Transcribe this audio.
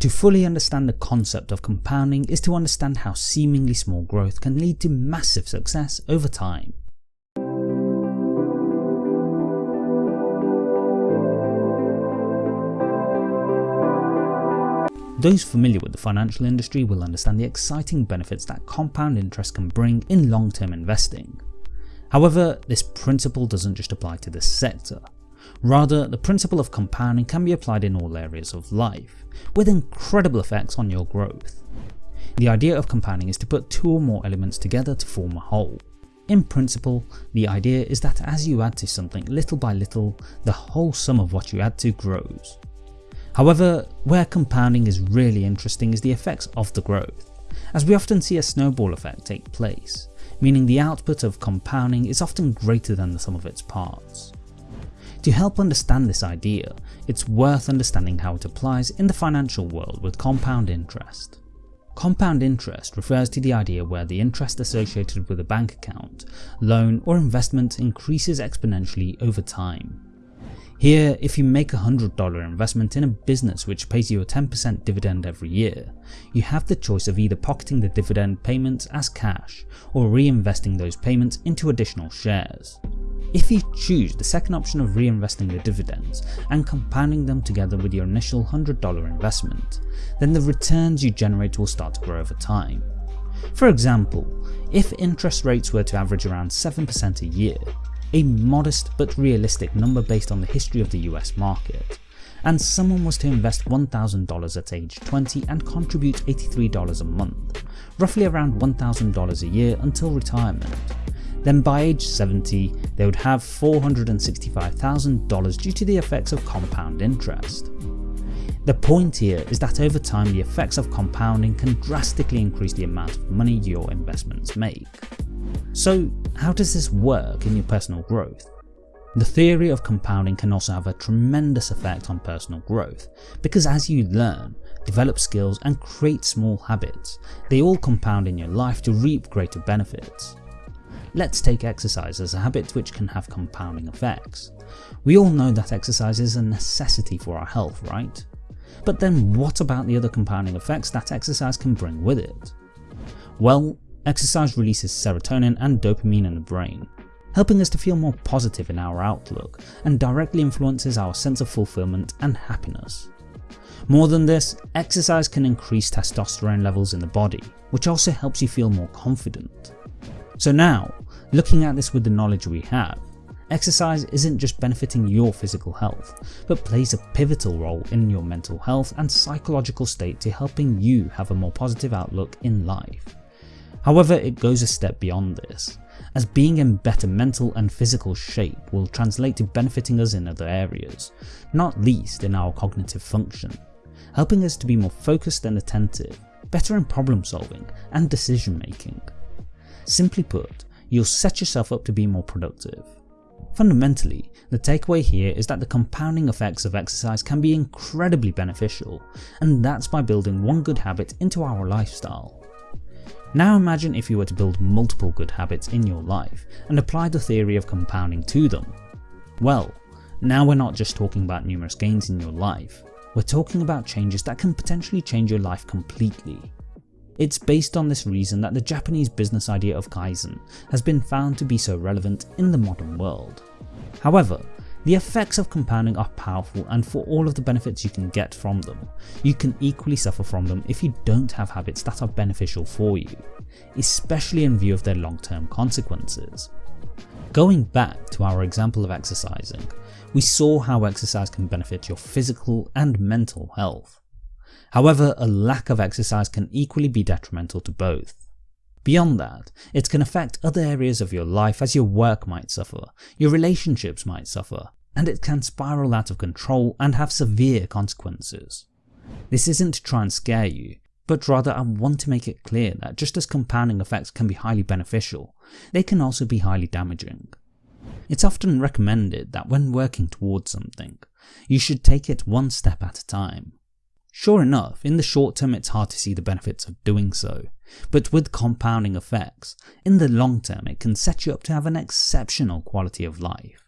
To fully understand the concept of compounding is to understand how seemingly small growth can lead to massive success over time. Those familiar with the financial industry will understand the exciting benefits that compound interest can bring in long-term investing. However, this principle doesn't just apply to this sector. Rather, the principle of compounding can be applied in all areas of life, with incredible effects on your growth. The idea of compounding is to put two or more elements together to form a whole. In principle, the idea is that as you add to something little by little, the whole sum of what you add to grows. However, where compounding is really interesting is the effects of the growth, as we often see a snowball effect take place, meaning the output of compounding is often greater than the sum of its parts. To help understand this idea, it's worth understanding how it applies in the financial world with compound interest. Compound interest refers to the idea where the interest associated with a bank account, loan or investment increases exponentially over time. Here, if you make a $100 investment in a business which pays you a 10% dividend every year, you have the choice of either pocketing the dividend payments as cash or reinvesting those payments into additional shares. If you choose the second option of reinvesting the dividends and compounding them together with your initial $100 investment, then the returns you generate will start to grow over time. For example, if interest rates were to average around 7% a year, a modest but realistic number based on the history of the US market, and someone was to invest $1,000 at age 20 and contribute $83 a month, roughly around $1,000 a year until retirement, then by age 70 they would have $465,000 due to the effects of compound interest. The point here is that over time the effects of compounding can drastically increase the amount of money your investments make. So how does this work in your personal growth? The theory of compounding can also have a tremendous effect on personal growth, because as you learn, develop skills and create small habits, they all compound in your life to reap greater benefits. Let's take exercise as a habit which can have compounding effects. We all know that exercise is a necessity for our health, right? But then what about the other compounding effects that exercise can bring with it? Well, Exercise releases serotonin and dopamine in the brain, helping us to feel more positive in our outlook and directly influences our sense of fulfillment and happiness. More than this, exercise can increase testosterone levels in the body, which also helps you feel more confident. So now, looking at this with the knowledge we have, exercise isn't just benefiting your physical health, but plays a pivotal role in your mental health and psychological state to helping you have a more positive outlook in life. However, it goes a step beyond this, as being in better mental and physical shape will translate to benefiting us in other areas, not least in our cognitive function, helping us to be more focused and attentive, better in problem solving and decision making. Simply put, you'll set yourself up to be more productive. Fundamentally, the takeaway here is that the compounding effects of exercise can be incredibly beneficial, and that's by building one good habit into our lifestyle. Now imagine if you were to build multiple good habits in your life and apply the theory of compounding to them. Well, now we're not just talking about numerous gains in your life, we're talking about changes that can potentially change your life completely. It's based on this reason that the Japanese business idea of Kaizen has been found to be so relevant in the modern world. However, the effects of compounding are powerful and for all of the benefits you can get from them, you can equally suffer from them if you don't have habits that are beneficial for you, especially in view of their long term consequences. Going back to our example of exercising, we saw how exercise can benefit your physical and mental health. However, a lack of exercise can equally be detrimental to both. Beyond that, it can affect other areas of your life as your work might suffer, your relationships might suffer, and it can spiral out of control and have severe consequences. This isn't to try and scare you, but rather I want to make it clear that just as compounding effects can be highly beneficial, they can also be highly damaging. It's often recommended that when working towards something, you should take it one step at a time. Sure enough, in the short term it's hard to see the benefits of doing so, but with compounding effects, in the long term it can set you up to have an exceptional quality of life.